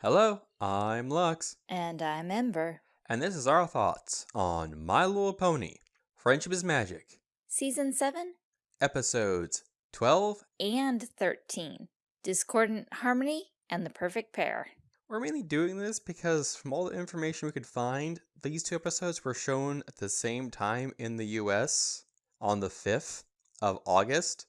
Hello, I'm Lux, And I'm Ember. and this is our thoughts on My Little Pony Friendship is Magic, Season 7 episodes 12. and 13 Discordant Harmony and the Perfect Pair. We're mainly doing this because, from all the information we could find, these two episodes were shown at the same time in the US on the 5th of August.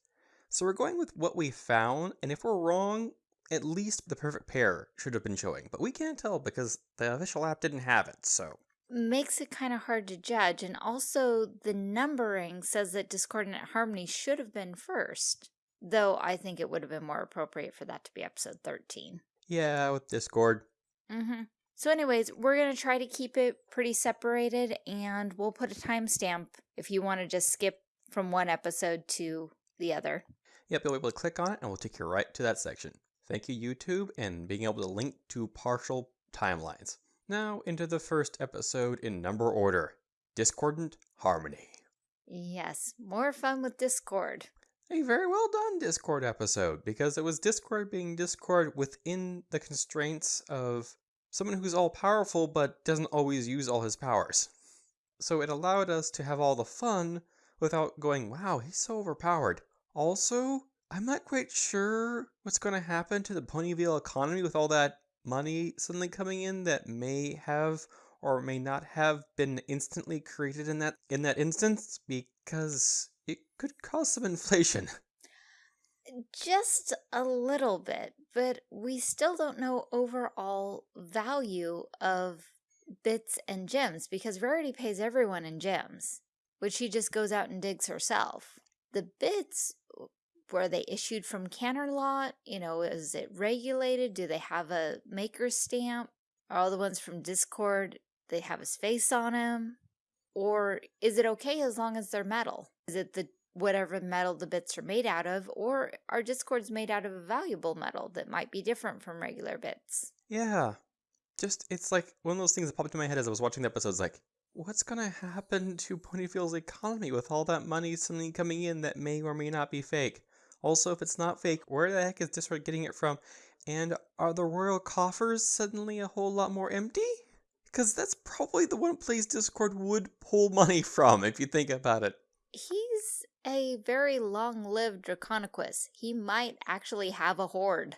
So we're going with what we found, and if we're wrong, at least the perfect pair should have been showing. But we can't tell because the official app didn't have it, so. Makes it kind of hard to judge, and also the numbering says that Discordant Harmony should have been first, though I think it would have been more appropriate for that to be episode 13. Yeah, with Discord. Mm-hmm. So anyways, we're going to try to keep it pretty separated, and we'll put a timestamp if you want to just skip from one episode to the other. Yep, you'll be able to click on it and we'll take you right to that section. Thank you, YouTube, and being able to link to partial timelines. Now, into the first episode in number order Discordant Harmony. Yes, more fun with Discord. A very well done Discord episode because it was Discord being Discord within the constraints of someone who's all powerful but doesn't always use all his powers. So it allowed us to have all the fun without going, wow, he's so overpowered. Also, I'm not quite sure what's going to happen to the Ponyville economy with all that money suddenly coming in that may have or may not have been instantly created in that in that instance because it could cause some inflation. Just a little bit, but we still don't know overall value of bits and gems because Rarity pays everyone in gems, which she just goes out and digs herself. The bits, were they issued from Canterlot? You know, is it regulated? Do they have a maker's stamp? Are all the ones from Discord, they have his face on them? Or is it okay as long as they're metal? Is it the whatever metal the bits are made out of, or are discords made out of a valuable metal that might be different from regular bits? Yeah. Just, it's like one of those things that popped into my head as I was watching the episodes like, what's going to happen to Ponyville's economy with all that money suddenly coming in that may or may not be fake? Also, if it's not fake, where the heck is Discord getting it from? And are the royal coffers suddenly a whole lot more empty? Because that's probably the one place Discord would pull money from, if you think about it. He's a very long-lived Draconequus. He might actually have a hoard.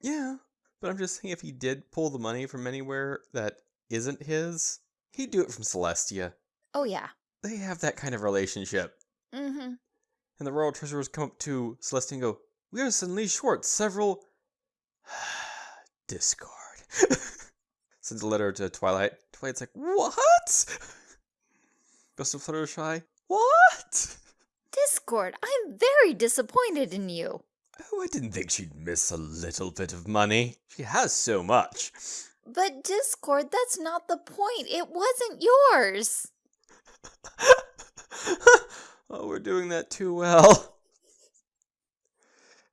Yeah, but I'm just saying if he did pull the money from anywhere that isn't his, he'd do it from Celestia. Oh yeah. They have that kind of relationship. Mm-hmm. And the royal treasurers come up to Celestia and go, We are suddenly short several Discord. Sends a letter to Twilight. Twilight's like, What? Goes to Fluttershy. What? Discord, I'm very disappointed in you. Oh, I didn't think she'd miss a little bit of money. She has so much. But Discord, that's not the point. It wasn't yours. oh, we're doing that too well.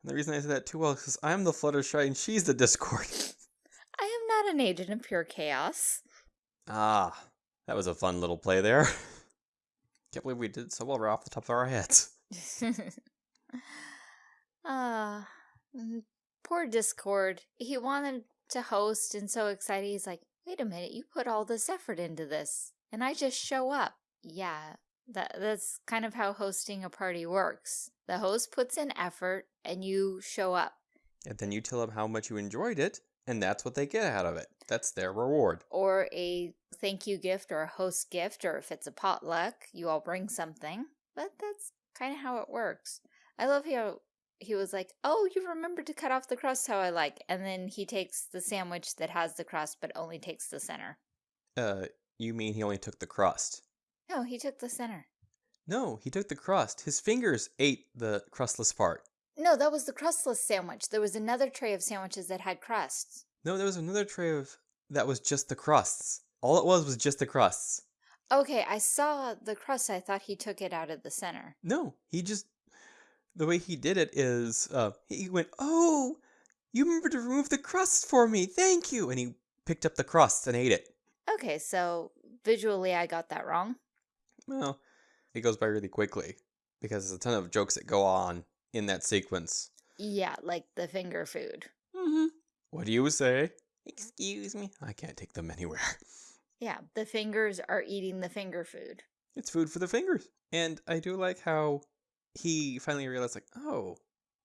And the reason I say that too well is because I'm the Fluttershy and she's the Discord. I am not an agent of pure chaos. Ah, that was a fun little play there. Can't believe we did so well right off the top of our heads. Ah, mm, poor Discord. He wanted to host and so excited. He's like, wait a minute, you put all this effort into this and I just show up. Yeah, that that's kind of how hosting a party works. The host puts in effort and you show up. And then you tell them how much you enjoyed it, and that's what they get out of it. That's their reward. Or a thank you gift or a host gift, or if it's a potluck, you all bring something. But that's kind of how it works. I love how he was like, Oh, you remembered to cut off the crust how I like. And then he takes the sandwich that has the crust but only takes the center. Uh, you mean he only took the crust? No, he took the center. No, he took the crust. His fingers ate the crustless part. No, that was the crustless sandwich. There was another tray of sandwiches that had crusts. No, there was another tray of that was just the crusts. All it was was just the crusts. Okay, I saw the crust. I thought he took it out of the center. No, he just the way he did it is uh he went, "Oh, you remember to remove the crust for me. Thank you." And he picked up the crusts and ate it. Okay, so visually I got that wrong. Well, it goes by really quickly because there's a ton of jokes that go on in that sequence. Yeah, like the finger food. Mm-hmm. What do you say? Excuse me? I can't take them anywhere. Yeah, the fingers are eating the finger food. It's food for the fingers. And I do like how he finally realized, like, oh,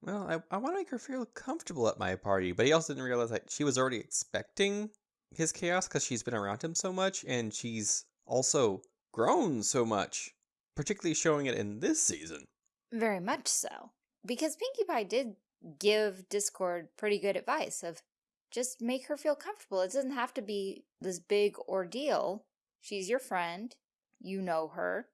well, I, I want to make her feel comfortable at my party. But he also didn't realize that she was already expecting his chaos because she's been around him so much and she's also grown so much, particularly showing it in this season. Very much so. Because Pinkie Pie did give Discord pretty good advice of just make her feel comfortable. It doesn't have to be this big ordeal. She's your friend. You know her.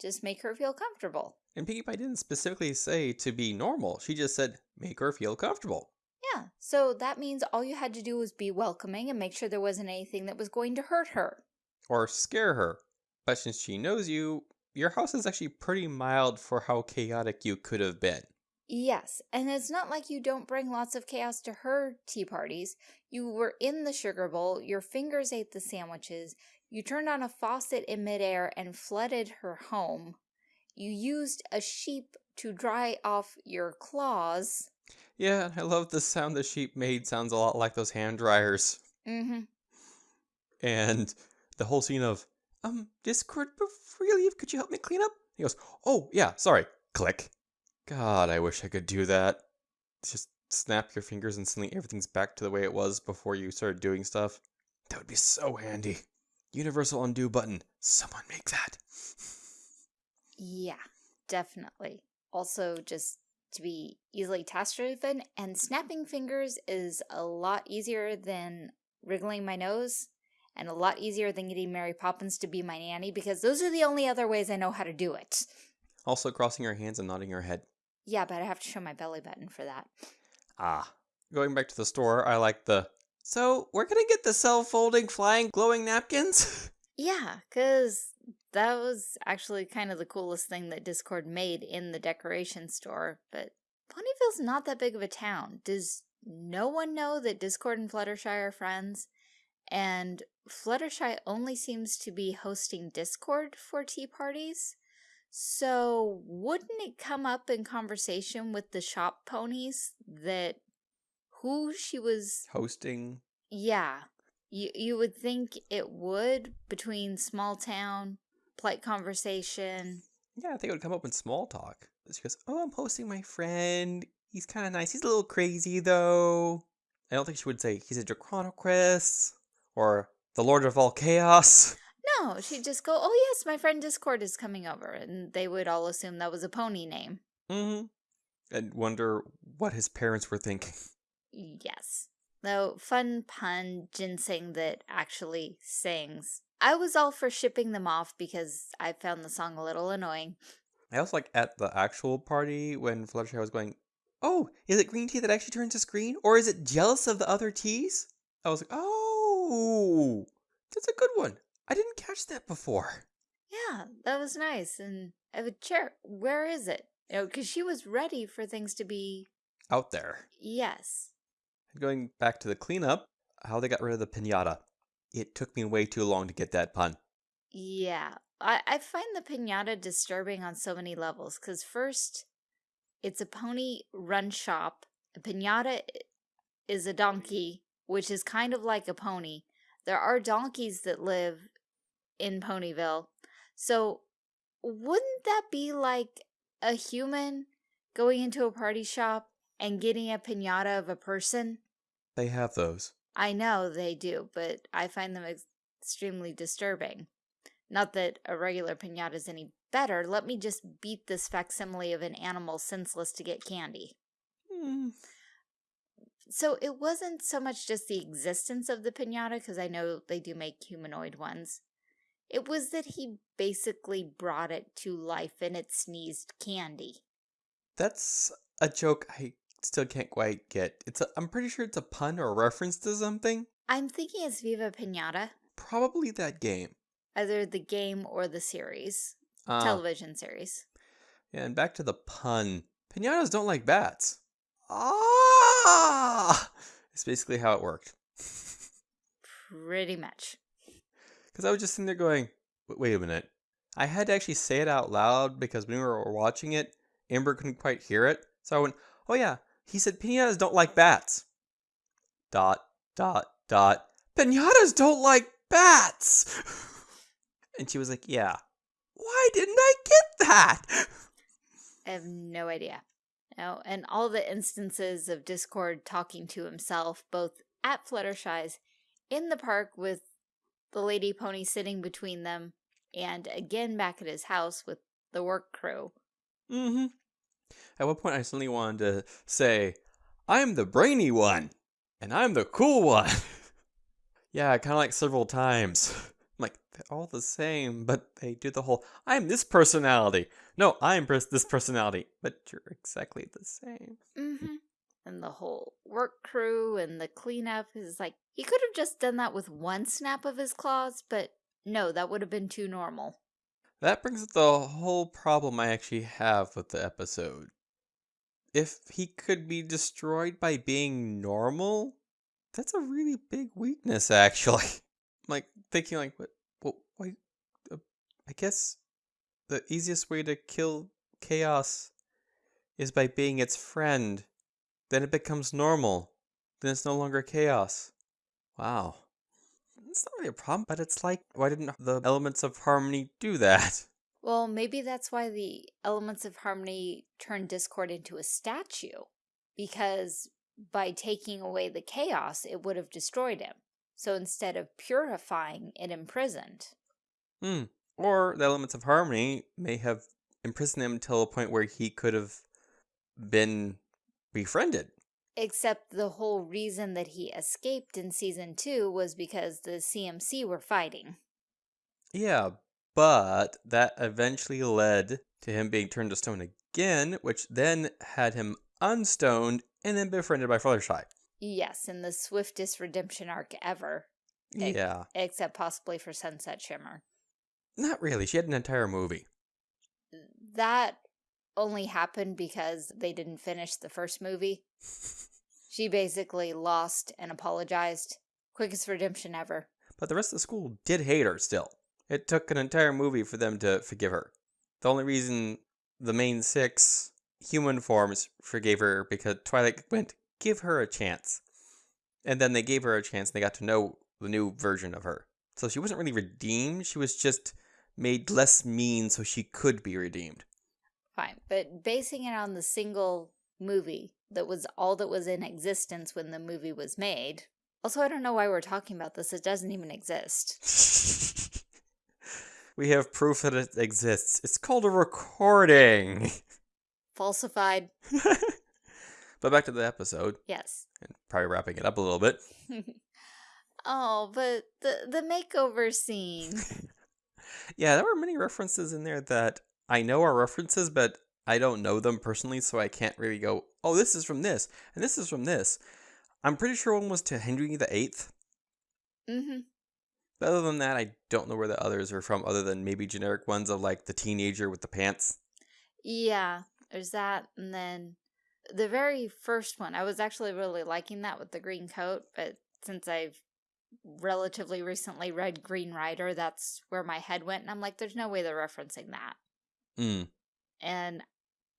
Just make her feel comfortable. And Pinkie Pie didn't specifically say to be normal. She just said make her feel comfortable. Yeah, so that means all you had to do was be welcoming and make sure there wasn't anything that was going to hurt her. Or scare her. But since she knows you, your house is actually pretty mild for how chaotic you could have been. Yes, and it's not like you don't bring lots of chaos to her tea parties. You were in the sugar bowl, your fingers ate the sandwiches, you turned on a faucet in midair and flooded her home. You used a sheep to dry off your claws. Yeah, and I love the sound the sheep made sounds a lot like those hand dryers. Mm-hmm. And the whole scene of, um, Discord, leave, could you help me clean up? He goes, oh, yeah, sorry. Click. God, I wish I could do that. Just snap your fingers and suddenly everything's back to the way it was before you started doing stuff. That would be so handy. Universal undo button. Someone make that. Yeah, definitely. Also, just to be easily task driven, and snapping fingers is a lot easier than wriggling my nose, and a lot easier than getting Mary Poppins to be my nanny, because those are the only other ways I know how to do it. Also, crossing your hands and nodding your head. Yeah, but I have to show my belly button for that. Ah. Going back to the store, I like the. So, we're gonna get the self folding, flying, glowing napkins? Yeah, because that was actually kind of the coolest thing that Discord made in the decoration store, but Ponyville's not that big of a town. Does no one know that Discord and Fluttershy are friends? And Fluttershy only seems to be hosting Discord for tea parties. So wouldn't it come up in conversation with the shop ponies that who she was Hosting. yeah, you you would think it would between small town, polite conversation. Yeah, I think it would come up in small talk. She goes, Oh, I'm hosting my friend. He's kind of nice. He's a little crazy, though. I don't think she would say he's a Draconequus or the Lord of all Chaos. No, she'd just go, "Oh yes, my friend Discord is coming over," and they would all assume that was a pony name. Mm-hmm. And wonder what his parents were thinking. Yes. Though fun pun ginseng that actually sings. I was all for shipping them off because I found the song a little annoying. I was like at the actual party when Fluttershy was going, Oh, is it green tea that actually turns to green? Or is it jealous of the other teas? I was like, Oh, that's a good one. I didn't catch that before. Yeah, that was nice. And I would share, where is it? You know, because she was ready for things to be, Out there. yes. Going back to the cleanup, how they got rid of the pinata. It took me way too long to get that pun. Yeah, I, I find the pinata disturbing on so many levels. Because first, it's a pony run shop. A pinata is a donkey, which is kind of like a pony. There are donkeys that live in Ponyville. So, wouldn't that be like a human going into a party shop and getting a pinata of a person? They have those. I know they do, but I find them extremely disturbing. Not that a regular pinata is any better. Let me just beat this facsimile of an animal senseless to get candy. Hmm. So it wasn't so much just the existence of the pinata, because I know they do make humanoid ones. It was that he basically brought it to life and it sneezed candy. That's a joke I still can't quite get. It's a, I'm pretty sure it's a pun or a reference to something. I'm thinking it's Viva Pinata, Probably that game. either the game or the series, Ah, television series. yeah, and back to the pun. Pinatas don't like bats. Ah! It's basically how it worked. Pretty much. Because I was just sitting there going, "Wait- wait a minute. I had to actually say it out loud because when we were watching it, Ember couldn't quite hear it. So I went, oh yeah, he said pinatas don't like bats. Dot, dot, dot, pinatas don't like bats. and she was like, yeah. Why didn't I get that? I have no idea. No, and all the instances of Discord talking to himself, both at Fluttershy's, in the park with the lady pony sitting between them, and again back at his house with the work crew. Mm-hmm. At one point, I suddenly wanted to say, I'm the brainy one, and I'm the cool one. yeah, kind of like several times. They're all the same, but they do the whole, I'm this personality. No, I'm pers- this personality, but you're exactly the same. Mm-hmm. And the whole work crew and the cleanup is like, he could have just done that with one snap of his claws, but no, that would have been too normal. That brings up the whole problem I actually have with the episode. If he could be destroyed by being normal, that's a really big weakness, actually. like, thinking like, what, what, wait, uh, I guess the easiest way to kill chaos is by being its friend. Then it becomes normal. Then it's no longer chaos. Wow it's not really a problem, but it's like, why didn't the elements of harmony do that? Well, maybe that's why the elements of harmony turned Discord into a statue. Because by taking away the chaos, it would have destroyed him. So instead of purifying, it imprisoned. Hmm. Or the elements of harmony may have imprisoned him until a point where he could have been befriended. Except the whole reason that he escaped in season two was because the CMC were fighting. Yeah, but that eventually led to him being turned to stone again, which then had him unstoned and then befriended by Fluttershy. Yes, in the swiftest redemption arc ever. Yeah. except possibly for Sunset Shimmer. Not really. She had an entire movie. That only happened because they didn't finish the first movie. she basically lost and apologized. Quickest redemption ever. But the rest of the school did hate her still. It took an entire movie for them to forgive her. The only reason the main six human forms forgave her because Twilight went, give her a chance. And then they gave her a chance and they got to know the new version of her. So she wasn't really redeemed, she was just made less mean so she could be redeemed. Fine, but basing it on the single movie that was all that was in existence when the movie was made. Also, I don't know why we're talking about this. It doesn't even exist. we have proof that it exists. It's called a recording. Falsified. but back to the episode. Yes. And probably wrapping it up a little bit. oh, but the the makeover scene. yeah, there were many references in there that I know are references, but I don't know them personally, so I can't really go, oh, this is from this, and this is from this. I'm pretty sure one was to Henry the Eighth. Mm-hmm. But other than that, I don't know where the others are from, other than maybe generic ones of like the teenager with the pants. Yeah, there's that, and then the very first one, I was actually really liking that with the green coat, but since I've relatively recently read Green Rider, that's where my head went, and I'm like, there's no way they're referencing that. Mm. And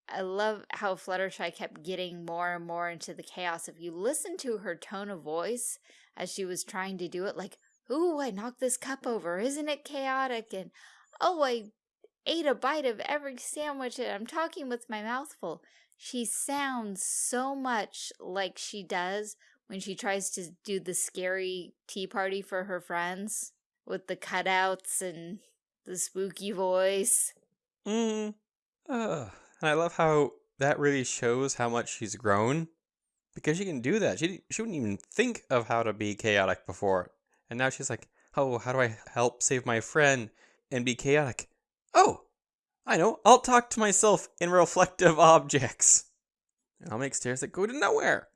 I love how Fluttershy kept getting more and more into the chaos. If you listen to her tone of voice as she was trying to do it, like, ooh, I knocked this cup over, isn't it chaotic? And, oh, I ate a bite of every sandwich and I'm talking with my mouth full. She sounds so much like she does when she tries to do the scary tea party for her friends with the cutouts and the spooky voice. Mm. Uh, and I love how that really shows how much she's grown. Because she can do that. She, she wouldn't even think of how to be chaotic before. And now she's like, oh, how do I help save my friend and be chaotic? Oh, I know. I'll talk to myself in reflective objects. And I'll make stairs that go to nowhere.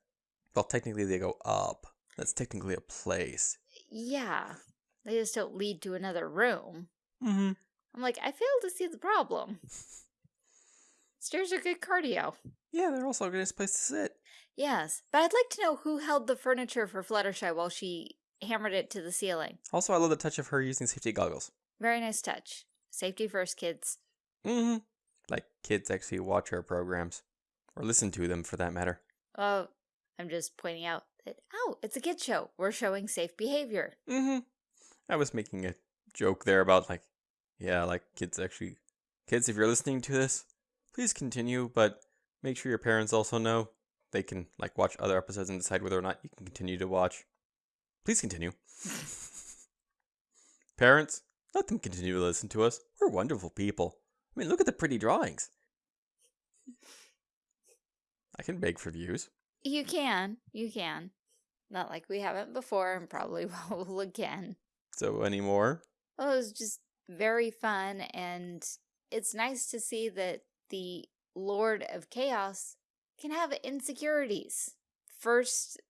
Well, technically they go up. That's technically a place. Yeah. They just don't lead to another room. Mm-hmm. I'm like, I fail to see the problem. Stairs are good cardio. Yeah, they're also a nice place to sit. Yes, but I'd like to know who held the furniture for Fluttershy while she hammered it to the ceiling. Also, I love the touch of her using safety goggles. Very nice touch. Safety first, kids. Mm-hmm. Like kids actually watch our programs. Or listen to them, for that matter. Oh, I'm just pointing out, that, oh, it's a kid show. We're showing safe behavior. Mm-hmm. I was making a joke there about like, yeah, like kids actually, kids, if you're listening to this, please continue, but make sure your parents also know. They can like watch other episodes and decide whether or not you can continue to watch. Please continue. parents, let them continue to listen to us. We're wonderful people. I mean, look at the pretty drawings. I can beg for views. You can. You can. Not like we haven't before and probably will again. So, any more? Well, it was just very fun and it's nice to see that the Lord of Chaos can have insecurities. First,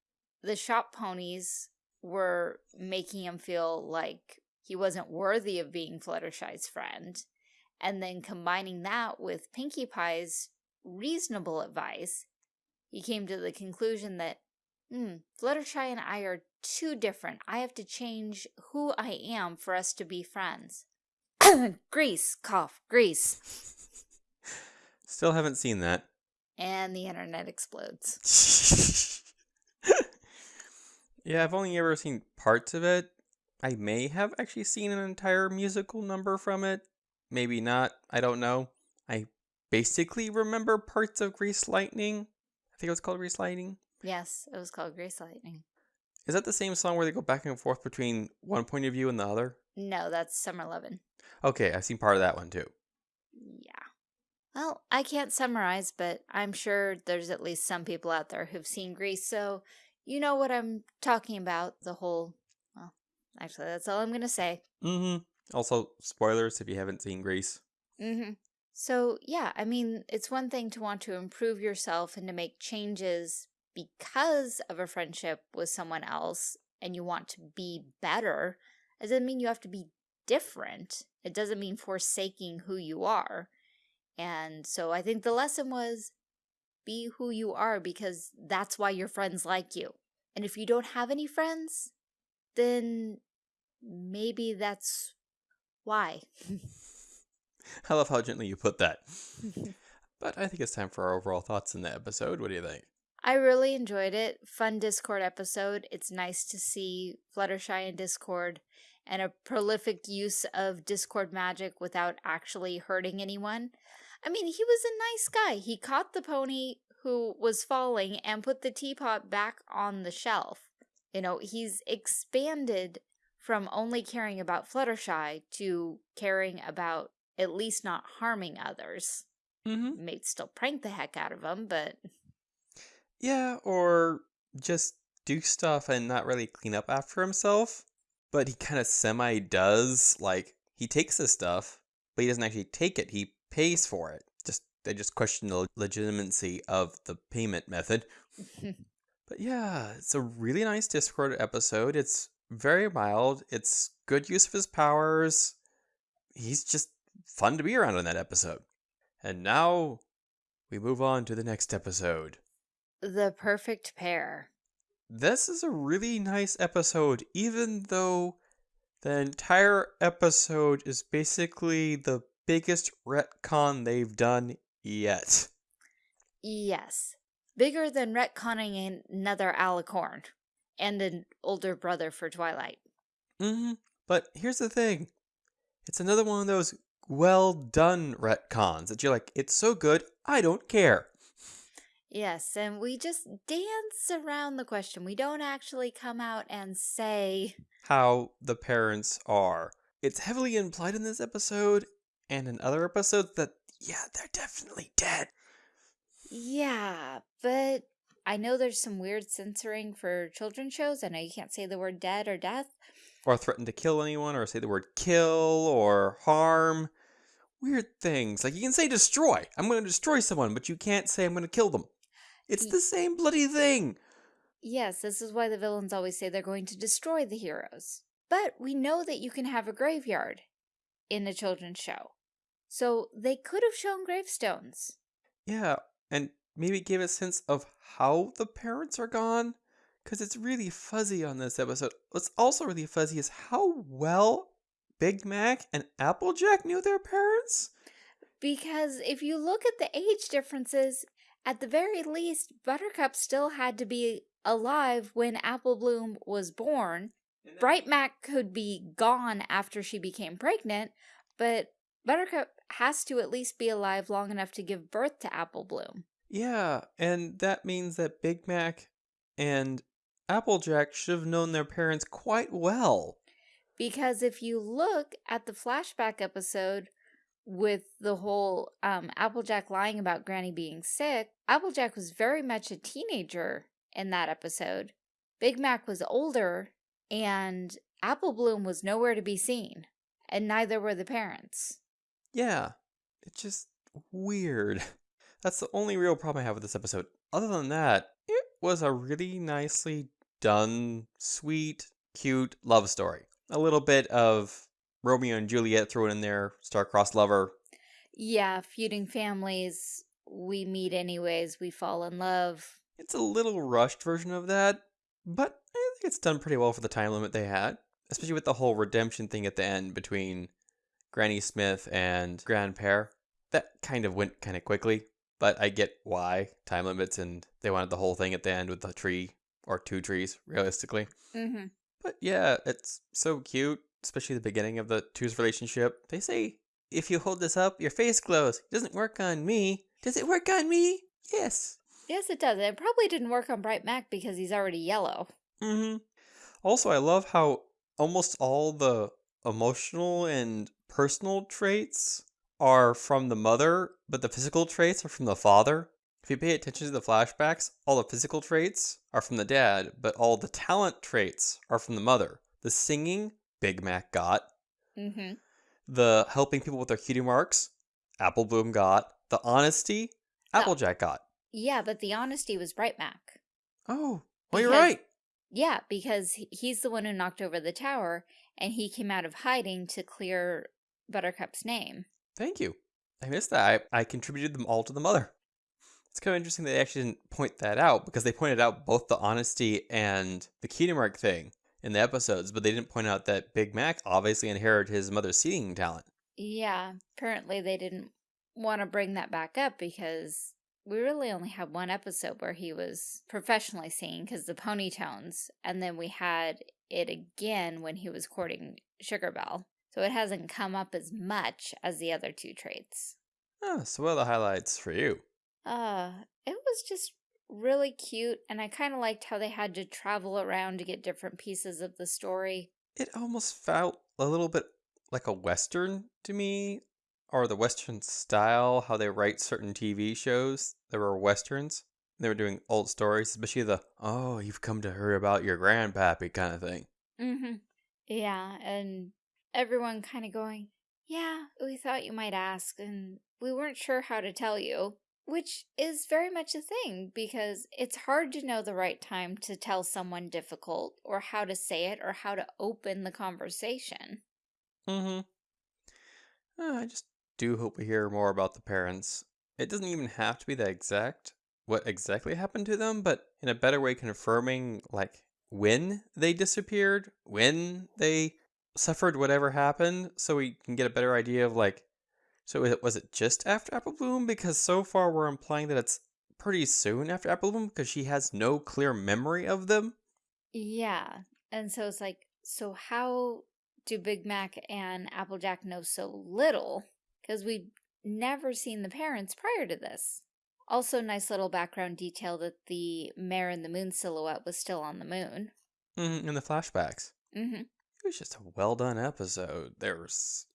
the shop ponies were making him feel like he wasn't worthy of being Fluttershy's friend. And then combining that with Pinkie Pie's reasonable advice, he came to the conclusion that, hmm, Fluttershy and I are too different. I have to change who I am for us to be friends. Grease, cough, grease. Still haven't seen that. And the internet explodes. yeah, I've only ever seen parts of it. I may have actually seen an entire musical number from it. Maybe not. I don't know. I basically remember parts of Grease Lightning. I think it was called Grease Lightning. Yes, it was called Grease Lightning. Is that the same song where they go back and forth between one point of view and the other? No, that's Summer Lovin'. Okay, I've seen part of that one too. Yeah. Well, I can't summarize, but I'm sure there's at least some people out there who've seen Grease, so you know what I'm talking about. The whole, well, actually, that's all I'm going to say. Mm-hmm. Also, spoilers if you haven't seen Grease. Mm-hmm. So, yeah, I mean, it's one thing to want to improve yourself and to make changes because of a friendship with someone else and you want to be better. It doesn't mean you have to be different. It doesn't mean forsaking who you are. And so I think the lesson was be who you are because that's why your friends like you. And if you don't have any friends, then maybe that's why. I love how gently you put that. but I think it's time for our overall thoughts in the episode. What do you think? I really enjoyed it. Fun Discord episode. It's nice to see Fluttershy in Discord and a prolific use of Discord magic without actually hurting anyone. I mean, he was a nice guy. He caught the pony who was falling and put the teapot back on the shelf. You know, he's expanded from only caring about Fluttershy to caring about at least not harming others. Mm-hmm. May still prank the heck out of them, but Yeah, or just do stuff and not really clean up after himself. But he kind of semi does. Like, he takes this stuff, but he doesn't actually take it. He pays for it. Just They just question the legitimacy of the payment method. but yeah, it's a really nice Discord episode. It's very mild. It's good use of his powers. He's just fun to be around in that episode. And now we move on to the next episode. the perfect pair. This is a really nice episode, even though the entire episode is basically the biggest retcon they've done yet. Yes. Bigger than retconning another Alicorn and an older brother for Twilight. Mm -hmm. But here's the thing it's another one of those well done retcons that you're like, it's so good, I don't care. Yes, and we just dance around the question. We don't actually come out and say, How the parents are. It's heavily implied in this episode and in other episodes that, yeah, they're definitely dead. yeah, but I know there's some weird censoring for children's shows. I know you can't say the word dead or death. or threaten to kill anyone or say the word kill or harm. Weird things. Like you can say destroy. I'm going to destroy someone, but you can't say I'm going to kill them. It's the same bloody thing. Yes, this is why the villains always say they're going to destroy the heroes. But we know that you can have a graveyard in a children's show. So they could have shown gravestones. Yeah, and maybe give a sense of how the parents are gone because it's really fuzzy on this episode. What's also really fuzzy is how well Big Mac and Applejack knew their parents. Because if you look at the age differences, at the very least, Buttercup still had to be alive when Apple Bloom was born. Bright Mac could be gone after she became pregnant, but Buttercup has to at least be alive long enough to give birth to Apple Bloom. Yeah, and that means that Big Mac and Applejack should have known their parents quite well. Because if you look at the flashback episode with the whole um, Applejack lying about Granny being sick, Applejack was very much a teenager in that episode. Big Mac was older, and Apple Bloom was nowhere to be seen, and neither were the parents. Yeah, it's just weird. That's the only real problem I have with this episode. Other than that, it was a really nicely done, sweet, cute love story. A little bit of Romeo and Juliet thrown in there, star-crossed lover. Yeah, feuding families, we meet anyways, we fall in love. It's a little rushed version of that, but I think it's done pretty well for the time limit they had, especially with the whole redemption thing at the end between Granny Smith and Grand Pear. That kind of went kind of quickly, but I get why time limits and they wanted the whole thing at the end with the tree or two trees, realistically. Mm-hmm. But yeah, it's so cute, especially the beginning of the two's relationship. They say, if you hold this up, your face glows. It doesn't work on me. Does it work on me? Yes. Yes, it does. It probably didn't work on Bright Mac because he's already yellow. Mm-hmm. Also, I love how almost all the emotional and personal traits are from the mother, but the physical traits are from the father. If you pay attention to the flashbacks, all the physical traits are from the dad, but all the talent traits are from the mother. The singing, Big Mac got. Mm-hmm. The helping people with their cutie marks, Apple Bloom got. The honesty. Applejack got. Yeah, but the honesty was Bright Mac. Oh, well, you're right. Yeah, because he's the one who knocked over the tower, and he came out of hiding to clear Buttercup's name. Thank you. I missed that. I, I contributed them all to the mother. It's kind of interesting that they actually didn't point that out because they pointed out both the honesty and the cutie mark thing in the episodes, but they didn't point out that Big Mac obviously inherited his mother's singing talent. Yeah, apparently they didn't want to bring that back up because we really only had one episode where he was professionally singing because the pony tones, and then we had it again when he was courting Sugar Belle. So it hasn't come up as much as the other two traits. Oh, so what are the highlights for you? Uh, it was just really cute, and I kind of liked how they had to travel around to get different pieces of the story. It almost felt a little bit like a Western to me, or the Western style, how they write certain TV shows that were Westerns. They were doing old stories, especially the, oh, you've come to hear about your grandpappy kind of thing. Mm-hmm. Yeah, and everyone kind of going, yeah, we thought you might ask, and we weren't sure how to tell you. Which is very much a thing, because it's hard to know the right time to tell someone difficult, or how to say it, or how to open the conversation. Mm-hmm. Uh, I just do hope we hear more about the parents. It doesn't even have to be the exact what exactly happened to them, but in a better way confirming like when they disappeared, when they suffered whatever happened, so we can get a better idea of like so was it- was it just after Apple Bloom? Because so far we're implying that it's pretty soon after Apple Bloom because she has no clear memory of them. Yeah, and so it's like, so how do Big Mac and Applejack know so little? Because we've never seen the parents prior to this. Also, nice little background detail that the mare in the moon silhouette was still on the moon. Mm, in the flashbacks. Mm-hmm. It was just a well done episode. There's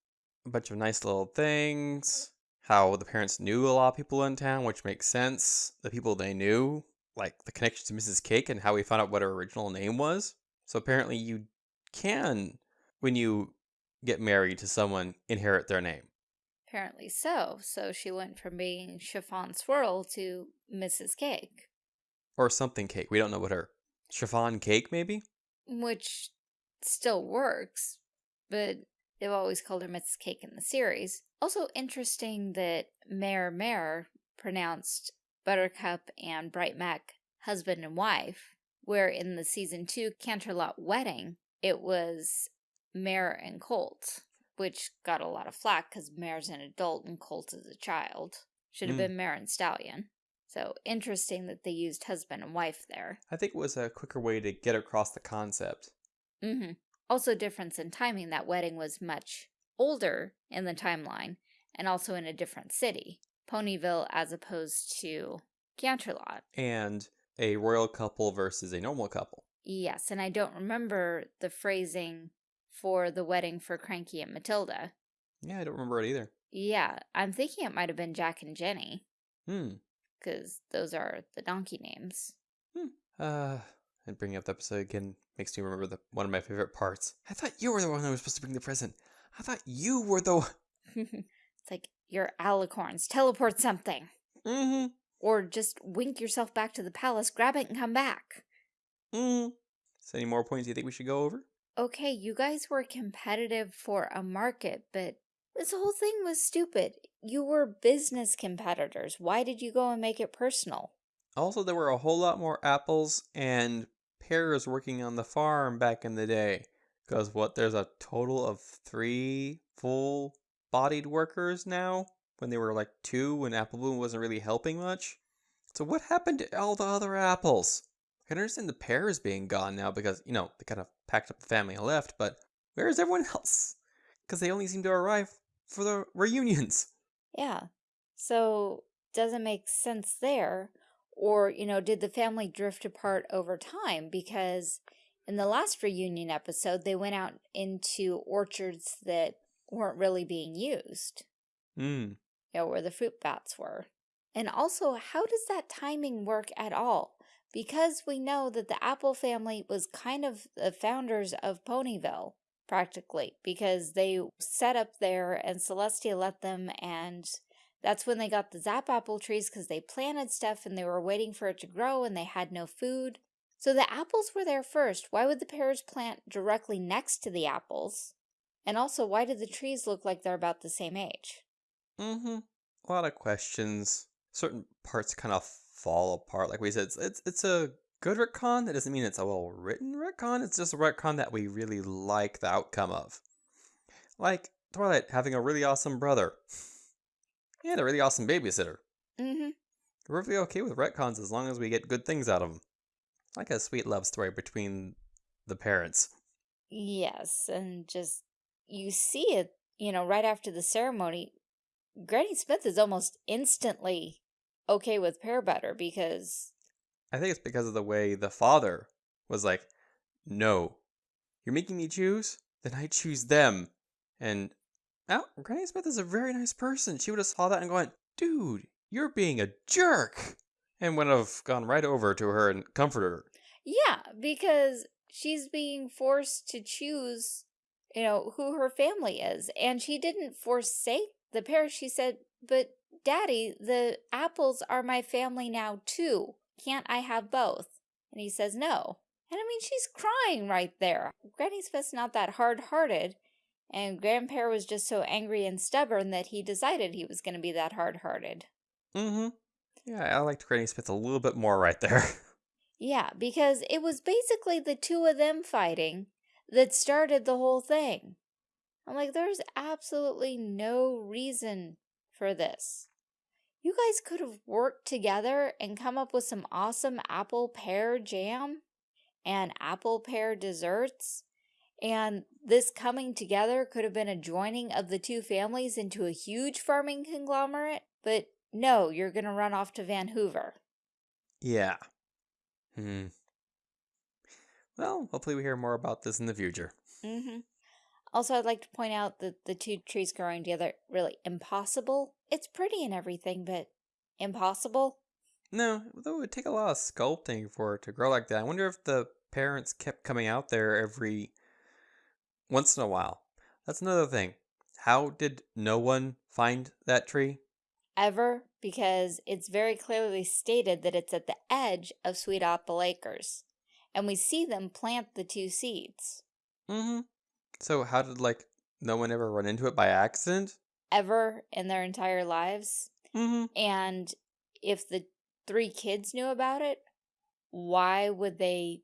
a bunch of nice little things. How the parents knew a lot of people in town, which makes sense. The people they knew, like the connection to Mrs. Cake and how we found out what her original name was. So apparently, you can, when you get married to someone, inherit their name. Apparently so. So she went from being Chiffon Swirl to Mrs. Cake, Or something cake. We don't know what her. Chiffon cake, maybe? which still works, but they've always called her Mrs. Cake in the series. Also interesting that Mayor Mare pronounced Buttercup and Bright Mac husband and wife, where in the season two Canterlot wedding, it was Mare and Colt, which got a lot of flack because Mare's an adult and Colt is a child. Should have Mm. been Mare and Stallion. So interesting that they used husband and wife there. I think it was a quicker way to get across the concept. Mm-hmm. Also difference in timing. That wedding was much older in the timeline and also in a different city. Ponyville as opposed to Canterlot. And a royal couple versus a normal couple. Yes, and I don't remember the phrasing for the wedding for Cranky and Matilda. Yeah, I don't remember it either. Yeah, I'm thinking it might have been Jack and Jenny. Hmm. Because those are the donkey names. Hmm. Uh, and bringing up the episode again makes me remember the one of my favorite parts. I thought you were the one who was supposed to bring the present. I thought you were the it's like, your alicorns, teleport something. Mm-hmm. Or just wink yourself back to the palace, grab it, and come back. Mm-hmm. So any more points you think we should go over? Okay, you guys were competitive for a market, but this whole thing was stupid. You were business competitors. Why did you go and make it personal? Also, there were a whole lot more apples and pears working on the farm back in the day. Because what, there's a total of three full-bodied workers now? When they were like two, when Apple Bloom wasn't really helping much? So what happened to all the other apples? I can understand the pears being gone now because, you know, they kind of packed up the family and left, but where is everyone else? Because they only seem to arrive for the reunions. Yeah. So, doesn't make sense there. Or, you know, did the family drift apart over time? Because in the last reunion episode, they went out into orchards that weren't really being used. Hmm. You know, where the fruit bats were. And also, how does that timing work at all? Because we know that the Apple family was kind of the founders of Ponyville, practically, because they set up there and Celestia let them and that's when they got the Zap apple trees because they planted stuff and they were waiting for it to grow and they had no food. So the apples were there first. Why would the pears plant directly next to the apples? And also, why did the trees look like they're about the same age? Mm-hmm. A lot of questions. Certain parts kind of fall apart. Like we said, it's, it's, it's a good retcon. That doesn't mean it's a well-written retcon. It's just a retcon that we really like the outcome of. Like Twilight having a really awesome brother. And a really awesome babysitter. Mm-hmm. We're really okay with retcons as long as we get good things out of them. Like a sweet love story between the parents. Yes, and just, you see it, you know, right after the ceremony, Granny Smith is almost instantly okay with pear butter because... I think it's because of the way the father was like, no, you're making me choose? Then I choose them. And oh, Granny Smith is a very nice person. She would have saw that and gone, dude, you're being a jerk. And would have gone right over to her and comforted her. Yeah, because she's being forced to choose, you know, who her family is. And she didn't forsake the pear. She said, but daddy, the apples are my family now too. Can't I have both? And he says no. And I mean, she's crying right there. Granny Smith's not that hard-hearted. And Grandpa was just so angry and stubborn that he decided he was going to be that hard-hearted. Mm-hmm. Yeah, I liked Granny Smith a little bit more right there. yeah, because it was basically the two of them fighting that started the whole thing. I'm like, there's absolutely no reason for this. You guys could have worked together and come up with some awesome apple pear jam and apple pear desserts. And this coming together could have been a joining of the two families into a huge farming conglomerate. But no, you're going to run off to Vanhoover. Yeah. Hmm. Well, hopefully we hear more about this in the future. Mm-hmm. Also, I'd like to point out that the two trees growing together, really impossible. It's pretty and everything, but impossible? No, though it would take a lot of sculpting for it to grow like that. I wonder if the parents kept coming out there every once in a while. That's another thing. How did no one find that tree? Ever, because it's very clearly stated that it's at the edge of Sweet Apple Acres. And we see them plant the two seeds. Mm-hmm. So how did, like, no one ever run into it by accident? Ever in their entire lives. Mm-hmm. And if the three kids knew about it, why would they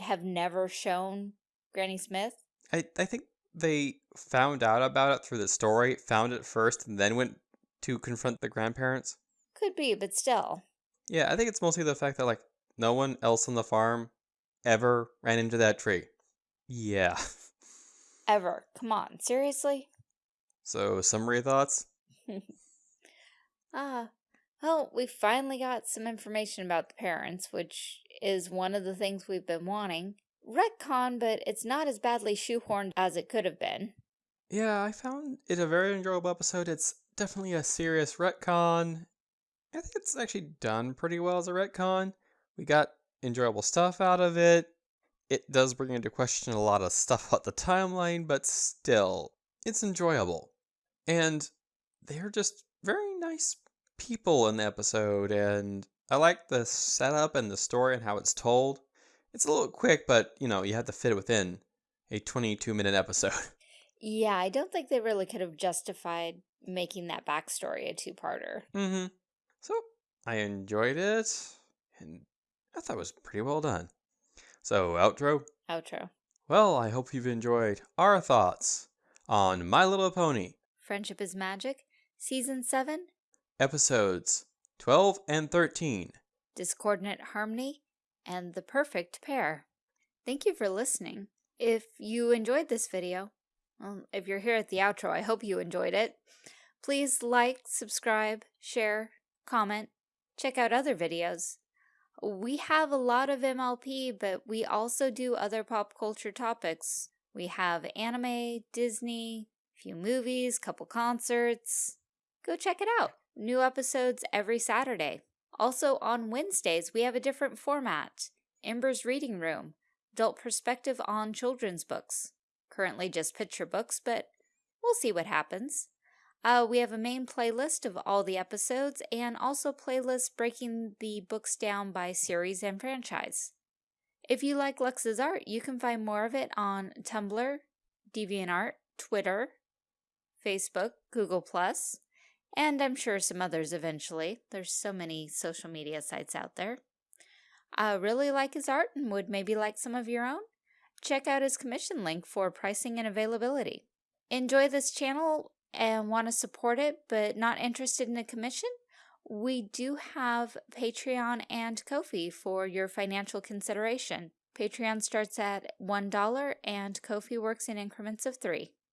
have never shown Granny Smith? I, I think they found out about it through the story, found it first, and then went to confront the grandparents. Could be, but still. Yeah, I think it's mostly the fact that like no one else on the farm ever ran into that tree. Yeah. Ever. Come on, seriously? So, summary thoughts? Ah, well, we finally got some information about the parents, which is one of the things we've been wanting. Retcon, but it's not as badly shoehorned as it could have been. Yeah, I found it a very enjoyable episode. It's definitely a serious retcon. I think it's actually done pretty well as a retcon. We got enjoyable stuff out of it. It does bring into question a lot of stuff about the timeline, but still, it's enjoyable. And they're just very nice people in the episode, and I like the setup and the story and how it's told. It's a little quick, but you know, you have to fit it within a 22 minute episode. Yeah, I don't think they really could have justified making that backstory a two-parter. Mm-hmm. So I enjoyed it, and I thought it was pretty well done. So outro. Outro. Well, I hope you've enjoyed our thoughts on My Little Pony Friendship is Magic, Season 7, episodes 12 and 13. Discordant Harmony, and The Perfect Pear. Thank you for listening. If you enjoyed this video, well, if you're here at the outro, I hope you enjoyed it. Please like, subscribe, share, comment, check out other videos. We have a lot of MLP, but we also do other pop culture topics. We have anime, Disney, a few movies, couple concerts. Go check it out. New episodes every Saturday. Also on Wednesdays, we have a different format. Ember's Reading Room, adult perspective on children's books. Currently just picture books, but we'll see what happens. Uh, we have a main playlist of all the episodes and also playlists breaking the books down by series and franchise. If you like Lux's art, you can find more of it on Tumblr, DeviantArt, Twitter, Facebook, Google+, and I'm sure some others eventually. There's so many social media sites out there. I really like his art and would maybe like some of your own? Check out his commission link for pricing and availability. Enjoy this channel and want to support it but not interested in a commission? We do have Patreon and Ko-fi for your financial consideration. Patreon starts at $1 and Ko-fi works in increments of 3